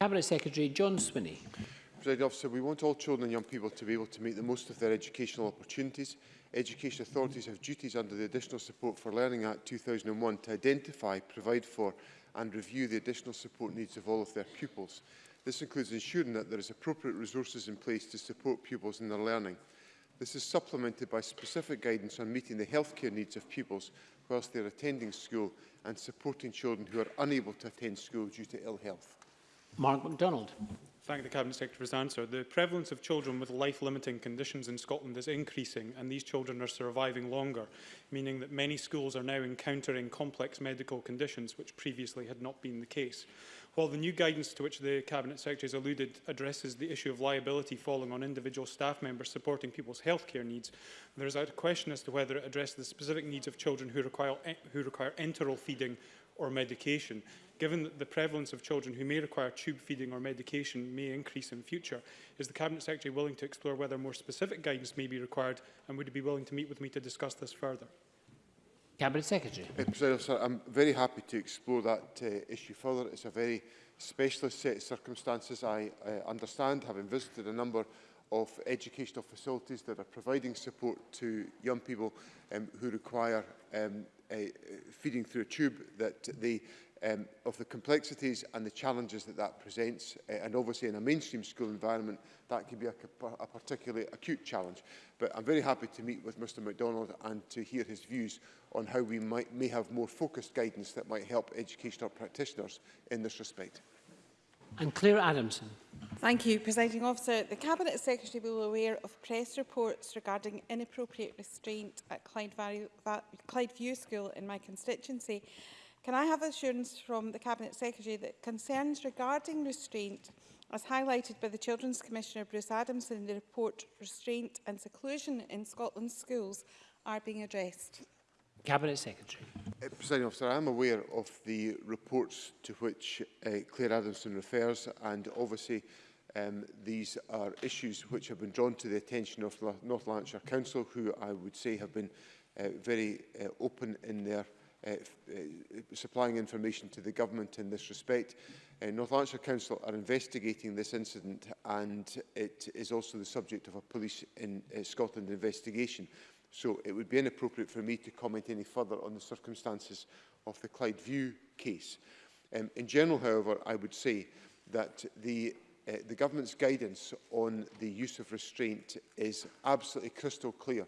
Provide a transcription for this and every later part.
Cabinet Secretary John Swinney. President Officer, we want all children and young people to be able to make the most of their educational opportunities education authorities have duties under the Additional Support for Learning Act 2001 to identify, provide for and review the additional support needs of all of their pupils. This includes ensuring that there is appropriate resources in place to support pupils in their learning. This is supplemented by specific guidance on meeting the healthcare needs of pupils whilst they are attending school and supporting children who are unable to attend school due to ill health. Mark MacDonald thank the Cabinet Secretary for his answer. The prevalence of children with life-limiting conditions in Scotland is increasing and these children are surviving longer, meaning that many schools are now encountering complex medical conditions which previously had not been the case. While the new guidance to which the Cabinet Secretary has alluded addresses the issue of liability falling on individual staff members supporting people's healthcare needs, there is a question as to whether it addresses the specific needs of children who require, eh, who require enteral feeding or medication. Given that the prevalence of children who may require tube feeding or medication may increase in future, is the Cabinet Secretary willing to explore whether more specific guidance may be required and would he be willing to meet with me to discuss this further? Cabinet Secretary. Uh, Sir, I'm very happy to explore that uh, issue further. It's a very specialist set of circumstances. I uh, understand, having visited a number of educational facilities that are providing support to young people um, who require um, uh, feeding through a tube that the um, of the complexities and the challenges that that presents uh, and obviously in a mainstream school environment that can be a, a particularly acute challenge but I'm very happy to meet with Mr MacDonald and to hear his views on how we might may have more focused guidance that might help educational practitioners in this respect. And Claire Adamson. Thank you, Presiding Officer. The Cabinet Secretary will be aware of press reports regarding inappropriate restraint at Clyde, Valley, Clyde View School in my constituency. Can I have assurance from the Cabinet Secretary that concerns regarding restraint, as highlighted by the Children's Commissioner Bruce Adamson in the report Restraint and Seclusion in Scotland's Schools, are being addressed? Cabinet Secretary. Uh, President Officer, I am aware of the reports to which uh, Claire Adamson refers and obviously um, these are issues which have been drawn to the attention of La North Lancashire Council who I would say have been uh, very uh, open in their uh, uh, supplying information to the government in this respect. Uh, North Lancashire Council are investigating this incident and it is also the subject of a police in uh, Scotland investigation. So it would be inappropriate for me to comment any further on the circumstances of the Clyde View case. Um, in general, however, I would say that the, uh, the government's guidance on the use of restraint is absolutely crystal clear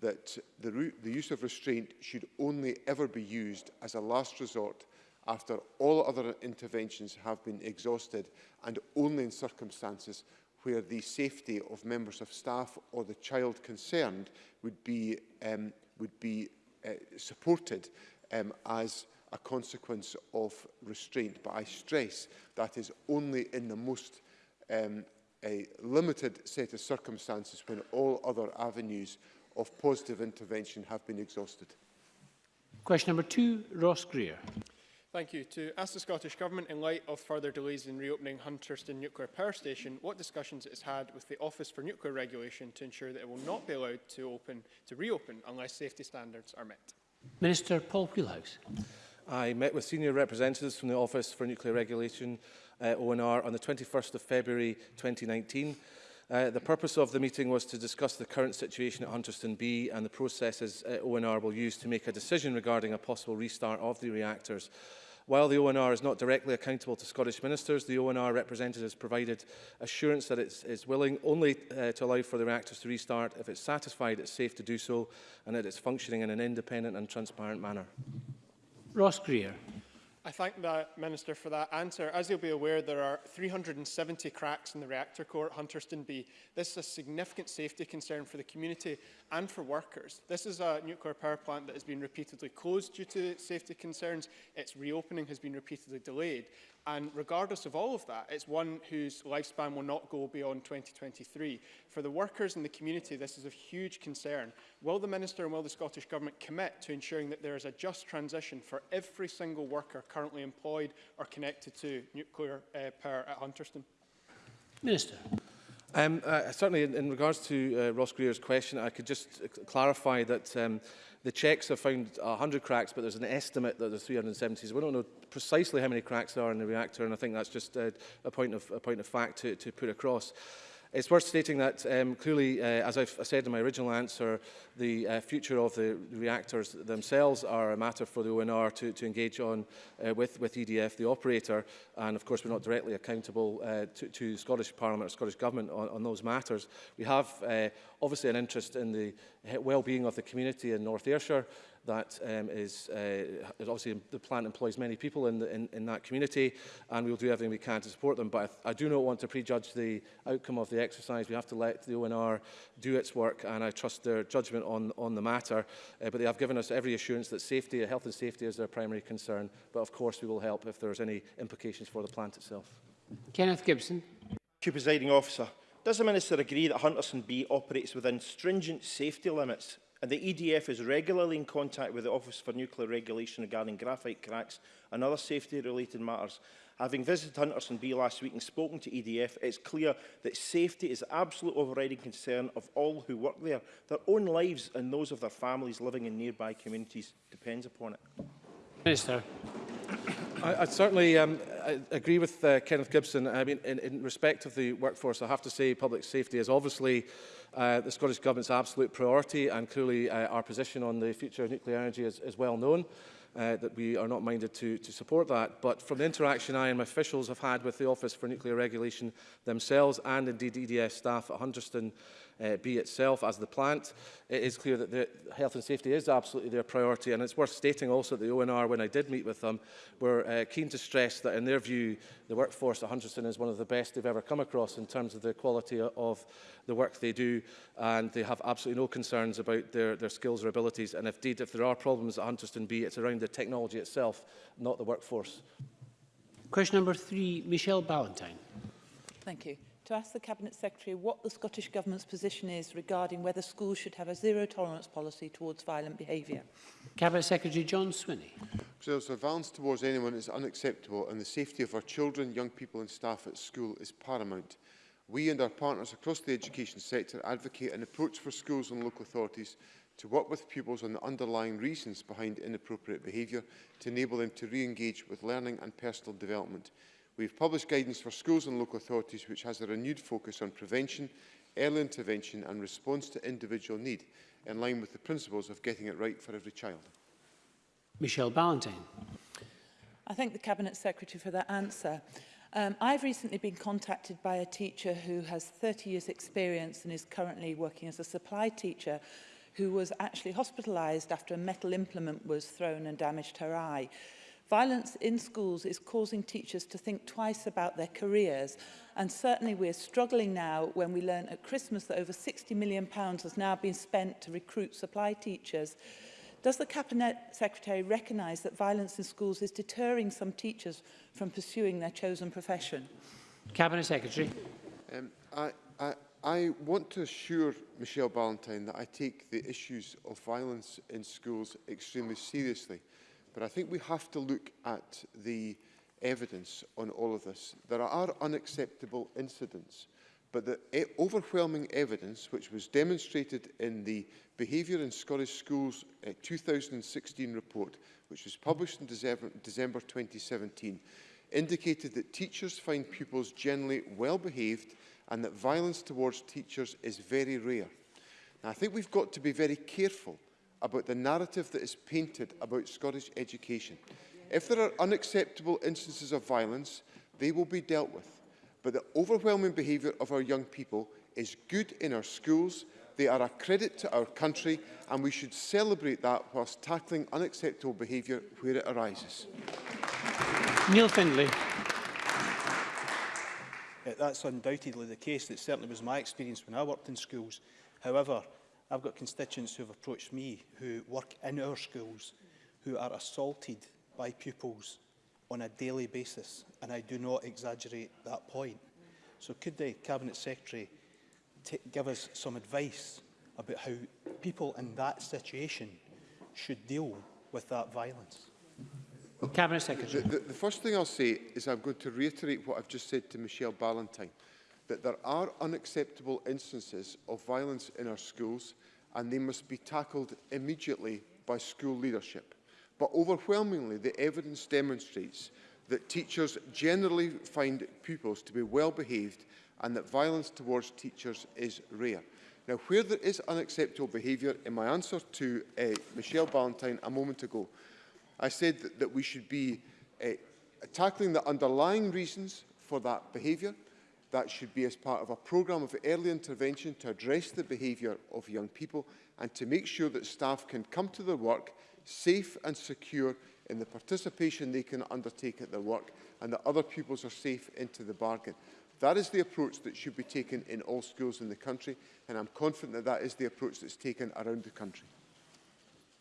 that the, the use of restraint should only ever be used as a last resort after all other interventions have been exhausted and only in circumstances where the safety of members of staff or the child concerned would be, um, would be uh, supported um, as a consequence of restraint. But I stress that is only in the most um, a limited set of circumstances when all other avenues of positive intervention have been exhausted. Question number two, Ross Greer. Thank you. To ask the Scottish Government, in light of further delays in reopening Hunterston Nuclear Power Station, what discussions it has had with the Office for Nuclear Regulation to ensure that it will not be allowed to, open, to reopen unless safety standards are met? Minister Paul Wheelhouse. I met with senior representatives from the Office for Nuclear Regulation, uh, ONR, on the 21st of February 2019. Uh, the purpose of the meeting was to discuss the current situation at Hunterston B and the processes uh, ONR will use to make a decision regarding a possible restart of the reactors. While the ONR is not directly accountable to Scottish ministers, the ONR representatives provided assurance that it is willing only uh, to allow for the reactors to restart if it's satisfied it's safe to do so and that it's functioning in an independent and transparent manner. Ross Greer. I thank the Minister for that answer. As you'll be aware, there are 370 cracks in the reactor core at Hunterston B. This is a significant safety concern for the community and for workers. This is a nuclear power plant that has been repeatedly closed due to safety concerns. Its reopening has been repeatedly delayed. And regardless of all of that, it's one whose lifespan will not go beyond 2023. For the workers in the community, this is a huge concern. Will the Minister and will the Scottish Government commit to ensuring that there is a just transition for every single worker currently employed or connected to nuclear uh, power at Hunterston? Minister. Um, uh, certainly, in, in regards to uh, Ross Greer's question, I could just uh, clarify that um, the checks have found 100 cracks, but there's an estimate that there's 370. So we don't know precisely how many cracks there are in the reactor, and I think that's just uh, a, point of, a point of fact to, to put across. It's worth stating that um, clearly, uh, as I've said in my original answer, the uh, future of the reactors themselves are a matter for the ONR to, to engage on uh, with, with EDF, the operator, and of course we're not directly accountable uh, to, to Scottish Parliament or Scottish Government on, on those matters. We have uh, obviously an interest in the well-being of the community in North Ayrshire, that um, is, uh, obviously the plant employs many people in, the, in, in that community and we will do everything we can to support them. But I, I do not want to prejudge the outcome of the exercise. We have to let the ONR do its work and I trust their judgment on, on the matter. Uh, but they have given us every assurance that safety, health and safety is their primary concern. But of course we will help if there's any implications for the plant itself. Kenneth Gibson. Thank you, Presiding Officer. Does the Minister agree that Hunterson B operates within stringent safety limits and the EDF is regularly in contact with the Office for Nuclear Regulation regarding graphite cracks and other safety-related matters. Having visited Hunterson B last week and spoken to EDF, it's clear that safety is the absolute overriding concern of all who work there. Their own lives and those of their families living in nearby communities depends upon it. Minister. I, I certainly um, I agree with uh, Kenneth Gibson. I mean, in, in respect of the workforce, I have to say public safety is obviously uh, the Scottish Government's absolute priority and clearly uh, our position on the future of nuclear energy is, is well known. Uh, that we are not minded to, to support that. But from the interaction I and my officials have had with the Office for Nuclear Regulation themselves and indeed EDF staff at Hunterston uh, bee itself as the plant. It is clear that the health and safety is absolutely their priority and it's worth stating also that the ONR, when I did meet with them, were uh, keen to stress that in their view the workforce at Hunterston is one of the best they've ever come across in terms of the quality of the work they do and they have absolutely no concerns about their, their skills or abilities and indeed if there are problems at Hunterston B it's around the technology itself not the workforce. Question number three, Michelle Ballantyne. Thank you to ask the Cabinet Secretary what the Scottish Government's position is regarding whether schools should have a zero tolerance policy towards violent behaviour. Cabinet Secretary John Swinney. So violence towards anyone is unacceptable and the safety of our children, young people and staff at school is paramount. We and our partners across the education sector advocate an approach for schools and local authorities to work with pupils on the underlying reasons behind inappropriate behaviour to enable them to re-engage with learning and personal development. We have published guidance for schools and local authorities which has a renewed focus on prevention, early intervention and response to individual need, in line with the principles of getting it right for every child. Michelle Ballantyne. I thank the Cabinet Secretary for that answer. Um, I've recently been contacted by a teacher who has 30 years experience and is currently working as a supply teacher who was actually hospitalised after a metal implement was thrown and damaged her eye. Violence in schools is causing teachers to think twice about their careers and certainly we're struggling now when we learn at Christmas that over 60 million pounds has now been spent to recruit supply teachers. Does the Cabinet Secretary recognise that violence in schools is deterring some teachers from pursuing their chosen profession? Cabinet Secretary. Um, I, I, I want to assure Michelle Ballantyne that I take the issues of violence in schools extremely seriously. But I think we have to look at the evidence on all of this. There are unacceptable incidents, but the e overwhelming evidence which was demonstrated in the Behaviour in Scottish Schools uh, eh, 2016 report, which was published in December 2017, indicated that teachers find pupils generally well-behaved and that violence towards teachers is very rare. Now, I think we've got to be very careful about the narrative that is painted about Scottish education. If there are unacceptable instances of violence, they will be dealt with. But the overwhelming behaviour of our young people is good in our schools, they are a credit to our country and we should celebrate that whilst tackling unacceptable behaviour where it arises. Neil Findlay. That's undoubtedly the case. That certainly was my experience when I worked in schools. However, I've got constituents who have approached me who work in our schools who are assaulted by pupils on a daily basis, and I do not exaggerate that point. So could the Cabinet Secretary give us some advice about how people in that situation should deal with that violence? Cabinet Secretary. The, the, the first thing I'll say is I'm going to reiterate what I've just said to Michelle Ballantyne that there are unacceptable instances of violence in our schools and they must be tackled immediately by school leadership. But overwhelmingly, the evidence demonstrates that teachers generally find pupils to be well behaved and that violence towards teachers is rare. Now, where there is unacceptable behaviour, in my answer to uh, Michelle Ballantyne a moment ago, I said that, that we should be uh, tackling the underlying reasons for that behaviour, that should be as part of a programme of early intervention to address the behaviour of young people and to make sure that staff can come to their work safe and secure in the participation they can undertake at their work and that other pupils are safe into the bargain. That is the approach that should be taken in all schools in the country and I'm confident that that is the approach that's taken around the country.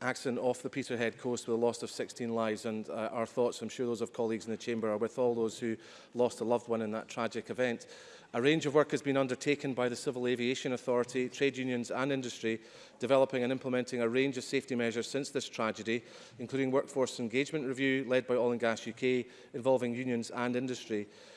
accident off the Peterhead coast with the loss of 16 lives and uh, our thoughts, I'm sure those of colleagues in the Chamber, are with all those who lost a loved one in that tragic event. A range of work has been undertaken by the Civil Aviation Authority, trade unions and industry, developing and implementing a range of safety measures since this tragedy, including workforce engagement review led by Oil and Gas UK, involving unions and industry.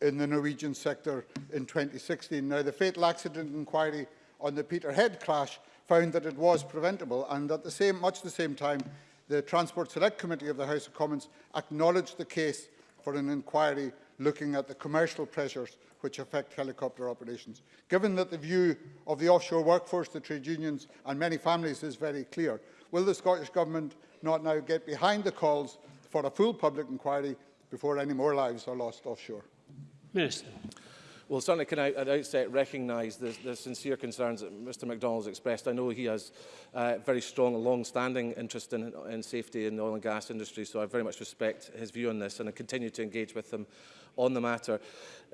in the Norwegian sector in 2016. Now, the fatal accident inquiry on the Peterhead clash found that it was preventable and at the same, much the same time, the Transport Select Committee of the House of Commons acknowledged the case for an inquiry looking at the commercial pressures which affect helicopter operations. Given that the view of the offshore workforce, the trade unions and many families is very clear, will the Scottish Government not now get behind the calls for a full public inquiry before any more lives are lost offshore? Minister. Well, certainly can I at outset recognise the, the sincere concerns that Mr MacDonald has expressed. I know he has uh, very strong long-standing interest in, in safety in the oil and gas industry, so I very much respect his view on this and I continue to engage with him on the matter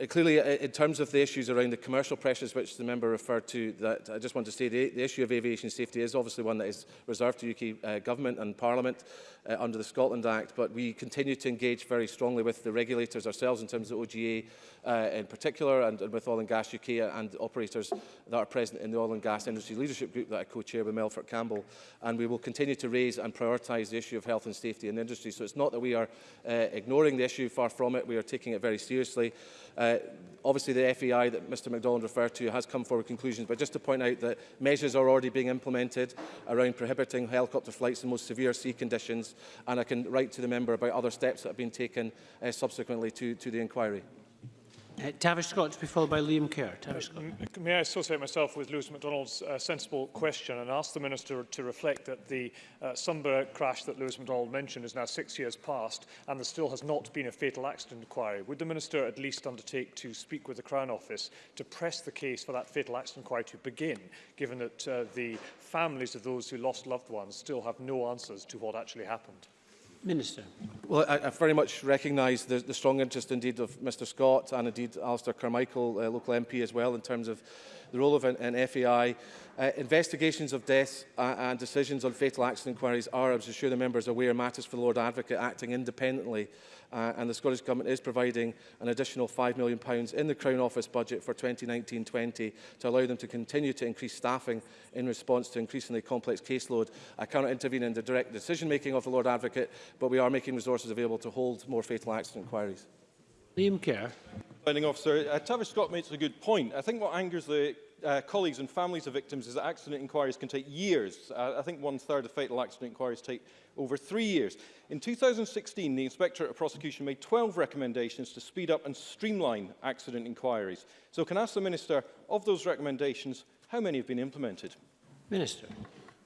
uh, clearly, uh, in terms of the issues around the commercial pressures which the member referred to, that I just want to say the, the issue of aviation safety is obviously one that is reserved to UK uh, government and Parliament uh, under the Scotland Act, but we continue to engage very strongly with the regulators ourselves in terms of OGA uh, in particular, and, and with Oil and Gas UK and operators that are present in the Oil and Gas Industry Leadership Group that I co-chair with Melfort Campbell. And we will continue to raise and prioritise the issue of health and safety in the industry. So it's not that we are uh, ignoring the issue, far from it. We are taking it very seriously. Uh, Uh, obviously, the FEI that Mr MacDonald referred to has come forward with conclusions, but just to point out that measures are already being implemented around prohibiting helicopter flights in most severe sea conditions, and I can write to the member about other steps that have been taken uh, subsequently to, to the inquiry. Uh, Tavish Scott to be followed by Liam Kerr. Tavish Scott. Uh, may I associate myself with Lewis MacDonald's uh, sensible question and ask the Minister to reflect that the uh, Sunbury crash that Lewis MacDonald mentioned is now six years past and there still has not been a fatal accident inquiry. Would the Minister at least undertake to speak with the Crown Office to press the case for that fatal accident inquiry to begin, given that uh, the families of those who lost loved ones still have no answers to what actually happened? Minister. Well, I, I very much recognise the, the strong interest indeed of Mr Scott and indeed Alistair Carmichael, uh, local MP as well, in terms of the role of an, an FAI Uh, investigations of deaths uh, and decisions on fatal accident inquiries are, as I'm sure the members are aware, matters for the Lord Advocate acting independently uh, and the Scottish Government is providing an additional £5 million in the Crown Office budget for 2019-20 to allow them to continue to increase staffing in response to increasingly complex caseload. I cannot intervene in the direct decision-making of the Lord Advocate, but we are making resources available to hold more fatal accident inquiries. Liam Kerr. Finding officer, uh, Tavish Scott makes a good point. I think what angers the uh, colleagues and families of victims is that accident inquiries can take years. Uh, I think one-third of fatal accident inquiries take over three years. In 2016, the Inspectorate of Prosecution made 12 recommendations to speed up and streamline accident inquiries. So can I ask the Minister, of those recommendations, how many have been implemented? Minister.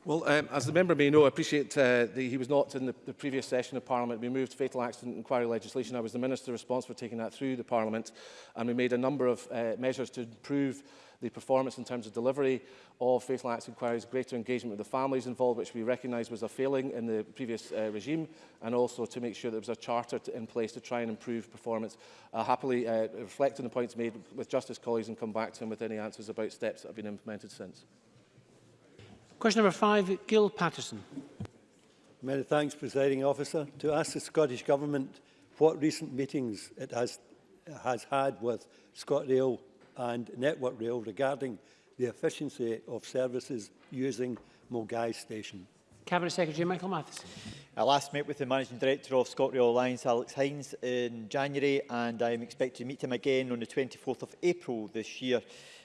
Well, um, as the member may know, I appreciate uh, that he was not in the, the previous session of Parliament. We moved fatal accident inquiry legislation. I was the Minister responsible for taking that through the Parliament, and we made a number of uh, measures to improve the performance in terms of delivery of fatal acts inquiries, greater engagement with the families involved, which we recognised was a failing in the previous uh, regime, and also to make sure there was a charter to, in place to try and improve performance. I'll happily uh, reflect on the points made with Justice colleagues and come back to him with any answers about steps that have been implemented since. Question number five, Gil Patterson. Many thanks, Presiding Officer. To ask the Scottish Government what recent meetings it has, has had with ScotRail and Network Rail regarding the efficiency of services using Mulgai Station. Cabinet Secretary Michael Matheson. I last met with the Managing Director of ScotRail Alliance, Alex Hines, in January, and I am expected to meet him again on the 24th of April this year.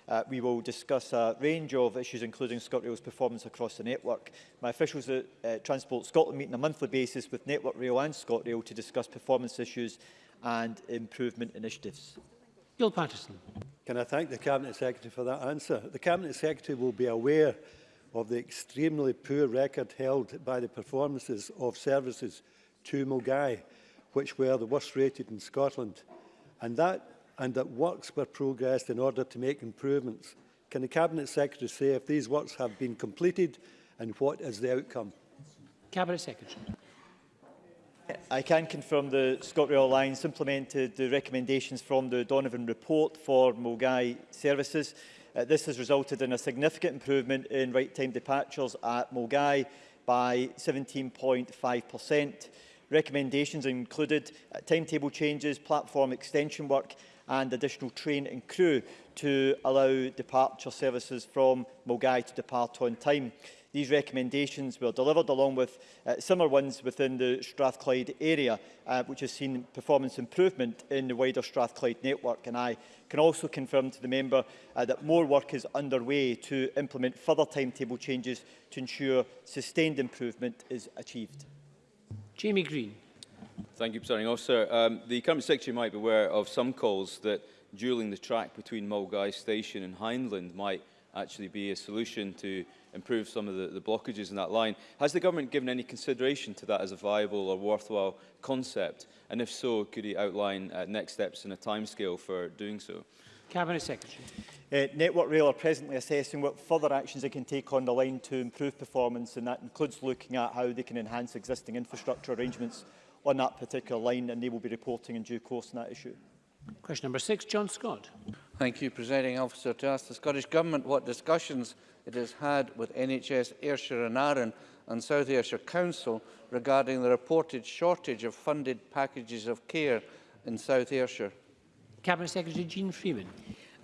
Uh, we will discuss a range of issues, including ScotRail's performance across the network. My officials at uh, Transport Scotland meet on a monthly basis with Network Rail and ScotRail to discuss performance issues and improvement initiatives. Gil Patterson. Can I thank the Cabinet Secretary for that answer? The Cabinet Secretary will be aware of the extremely poor record held by the performances of services to Mulgai, which were the worst rated in Scotland. And that and that works were progressed in order to make improvements. Can the Cabinet Secretary say if these works have been completed and what is the outcome? Cabinet Secretary. I can confirm the ScotRail Alliance implemented the recommendations from the Donovan report for Mulgai services. Uh, this has resulted in a significant improvement in right-time departures at Mulgai by 17.5%. Recommendations included uh, timetable changes, platform extension work and additional train and crew to allow departure services from Mulgai to depart on time. These recommendations were delivered along with uh, similar ones within the Strathclyde area, uh, which has seen performance improvement in the wider Strathclyde network. And I can also confirm to the member uh, that more work is underway to implement further timetable changes to ensure sustained improvement is achieved. Jamie Green. Thank you, Presiding Officer. Um, the Cabinet Secretary might be aware of some calls that dueling the track between Mulgai Station and Hindland might actually be a solution to improve some of the, the blockages in that line. Has the government given any consideration to that as a viable or worthwhile concept? And if so, could he outline uh, next steps and a timescale for doing so? Cabinet Secretary. Uh, Network Rail are presently assessing what further actions they can take on the line to improve performance and that includes looking at how they can enhance existing infrastructure arrangements on that particular line, and they will be reporting in due course on that issue. Question number six, John Scott. Thank you, Presiding Officer, to ask the Scottish Government what discussions it has had with NHS Ayrshire and Arran and South Ayrshire Council regarding the reported shortage of funded packages of care in South Ayrshire. Cabinet Secretary Jean Freeman.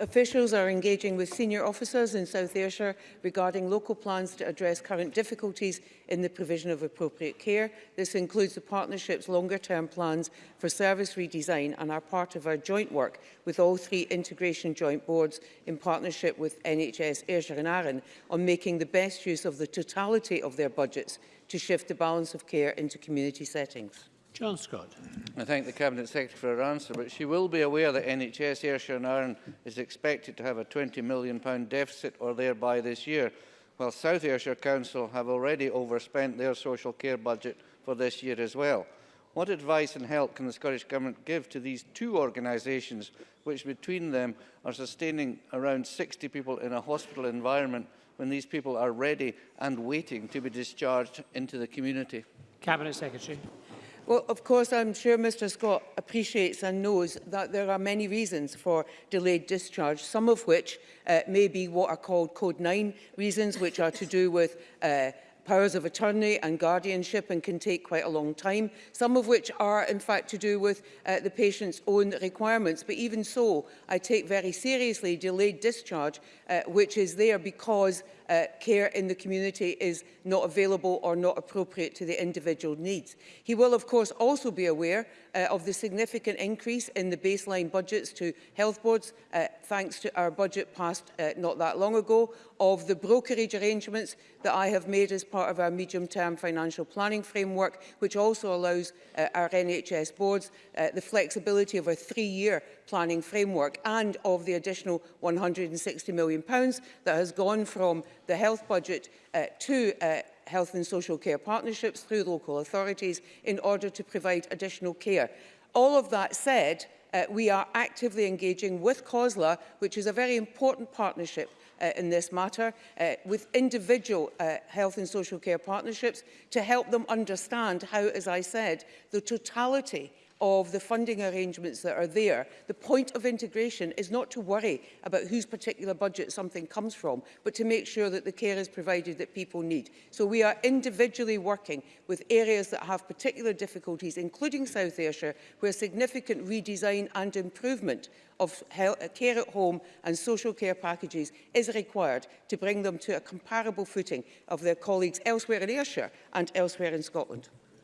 Officials are engaging with senior officers in South Ayrshire regarding local plans to address current difficulties in the provision of appropriate care. This includes the partnership's longer-term plans for service redesign and are part of our joint work with all three integration joint boards in partnership with NHS Ayrshire and Arran on making the best use of the totality of their budgets to shift the balance of care into community settings. John Scott. I thank the Cabinet Secretary for her answer, but she will be aware that NHS Ayrshire and Arran is expected to have a £20 million deficit or thereby this year, while South Ayrshire Council have already overspent their social care budget for this year as well. What advice and help can the Scottish Government give to these two organisations, which between them are sustaining around 60 people in a hospital environment when these people are ready and waiting to be discharged into the community? Cabinet Secretary. Well, of course, I'm sure Mr Scott appreciates and knows that there are many reasons for delayed discharge, some of which uh, may be what are called Code 9 reasons, which are to do with uh, powers of attorney and guardianship and can take quite a long time, some of which are in fact to do with uh, the patient's own requirements. But even so, I take very seriously delayed discharge, uh, which is there because uh, care in the community is not available or not appropriate to the individual needs. He will of course also be aware uh, of the significant increase in the baseline budgets to health boards, uh, thanks to our budget passed uh, not that long ago, of the brokerage arrangements that I have made as part of our medium-term financial planning framework, which also allows uh, our NHS boards uh, the flexibility of a three-year planning framework and of the additional £160 million that has gone from the health budget uh, to uh, health and social care partnerships through local authorities in order to provide additional care. All of that said, uh, we are actively engaging with COSLA, which is a very important partnership uh, in this matter, uh, with individual uh, health and social care partnerships to help them understand how, as I said, the totality of the funding arrangements that are there. The point of integration is not to worry about whose particular budget something comes from, but to make sure that the care is provided that people need. So we are individually working with areas that have particular difficulties, including South Ayrshire, where significant redesign and improvement of health, uh, care at home and social care packages is required to bring them to a comparable footing of their colleagues elsewhere in Ayrshire and elsewhere in Scotland.